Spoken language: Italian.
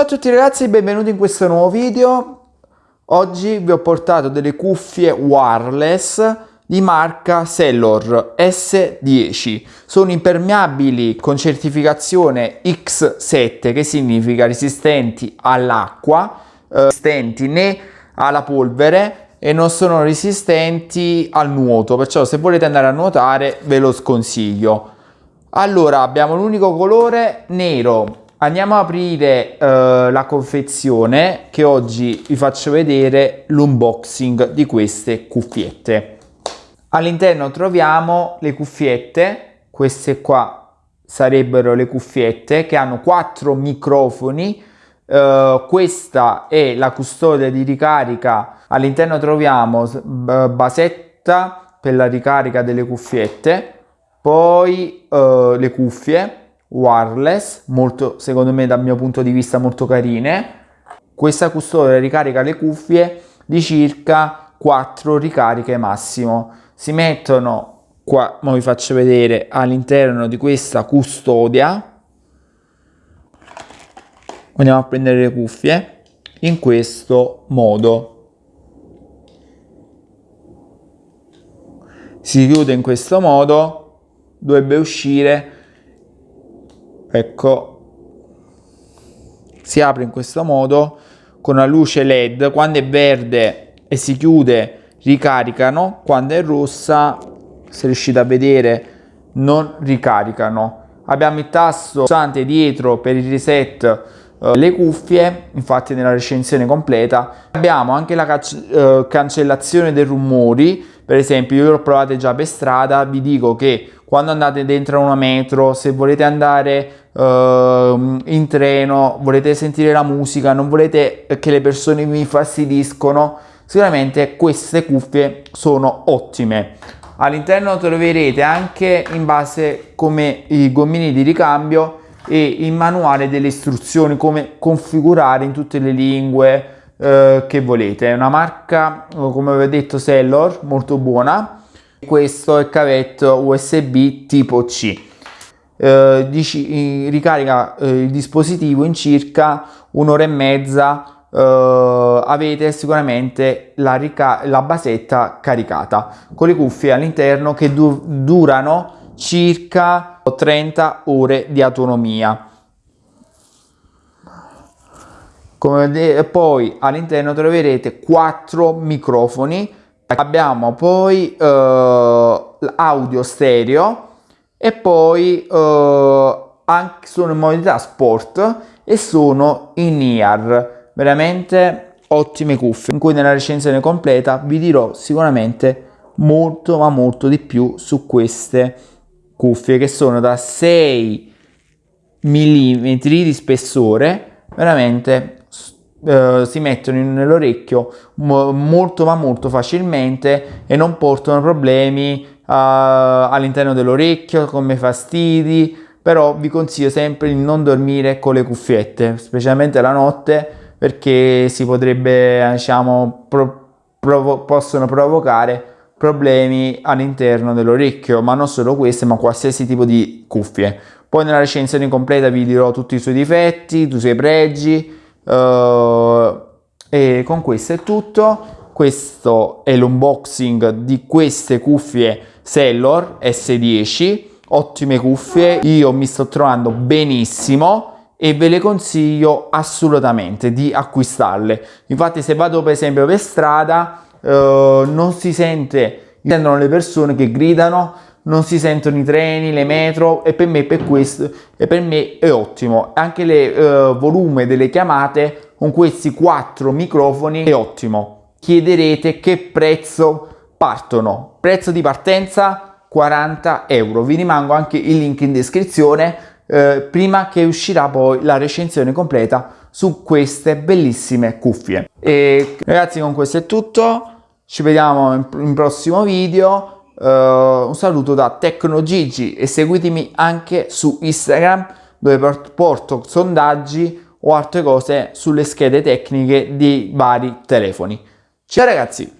a tutti ragazzi benvenuti in questo nuovo video. Oggi vi ho portato delle cuffie wireless di marca Sellor S10. Sono impermeabili con certificazione X7 che significa resistenti all'acqua, eh, resistenti né alla polvere e non sono resistenti al nuoto, perciò se volete andare a nuotare ve lo sconsiglio. Allora abbiamo l'unico colore nero Andiamo a aprire uh, la confezione che oggi vi faccio vedere l'unboxing di queste cuffiette. All'interno troviamo le cuffiette, queste qua sarebbero le cuffiette che hanno quattro microfoni, uh, questa è la custodia di ricarica, all'interno troviamo basetta per la ricarica delle cuffiette, poi uh, le cuffie, wireless, molto, secondo me dal mio punto di vista molto carine. Questa custodia ricarica le cuffie di circa 4 ricariche massimo. Si mettono qua, ma vi faccio vedere, all'interno di questa custodia. Andiamo a prendere le cuffie in questo modo. Si chiude in questo modo, dovrebbe uscire ecco. Si apre in questo modo con una luce led quando è verde e si chiude ricaricano quando è rossa se riuscite a vedere non ricaricano. Abbiamo il tasto pulsante dietro per il reset le cuffie infatti nella recensione completa. Abbiamo anche la uh, cancellazione dei rumori. Per esempio io l'ho provate già per strada. Vi dico che quando andate dentro una metro se volete andare uh, in treno, volete sentire la musica, non volete che le persone vi fastidiscono, sicuramente queste cuffie sono ottime. All'interno troverete anche in base come i gommini di ricambio e il manuale delle istruzioni come configurare in tutte le lingue eh, che volete. È una marca, come avevo detto, Sellor, molto buona. Questo è il cavetto USB tipo C eh, dici, ricarica eh, il dispositivo in circa un'ora e mezza Uh, avete sicuramente la, la, basetta caricata con le cuffie all'interno che du durano circa 30 ore di autonomia. Come poi all'interno troverete 4 microfoni. Abbiamo poi uh, audio stereo e poi uh, anche sono in modalità sport e sono in ear veramente ottime cuffie. In cui nella recensione completa vi dirò sicuramente molto ma molto di più su queste cuffie che sono da 6 mm di spessore veramente Uh, si mettono nell'orecchio molto ma molto facilmente e non portano problemi uh, all'interno dell'orecchio come fastidi però vi consiglio sempre di non dormire con le cuffiette specialmente la notte perché si potrebbe diciamo pro, provo possono provocare problemi all'interno dell'orecchio ma non solo queste ma qualsiasi tipo di cuffie. Poi nella recensione completa vi dirò tutti i suoi difetti, i suoi pregi uh, e con questo è tutto. Questo è l'unboxing di queste cuffie Sellor S10 ottime cuffie io mi sto trovando benissimo e ve le consiglio assolutamente di acquistarle. Infatti se vado per esempio per strada eh, non si sente sentono le persone che gridano non si sentono i treni, le metro e per me per questo e per me è ottimo anche il eh, volume delle chiamate con questi quattro microfoni è ottimo chiederete che prezzo partono. Prezzo di partenza 40 euro. Vi rimango anche il link in descrizione eh, prima che uscirà poi la recensione completa su queste bellissime cuffie. E ragazzi con questo è tutto. Ci vediamo in, in prossimo video. Uh, un saluto da TecnoGigi e seguitemi anche su Instagram dove porto sondaggi o altre cose sulle schede tecniche di vari telefoni. Ciao ragazzi!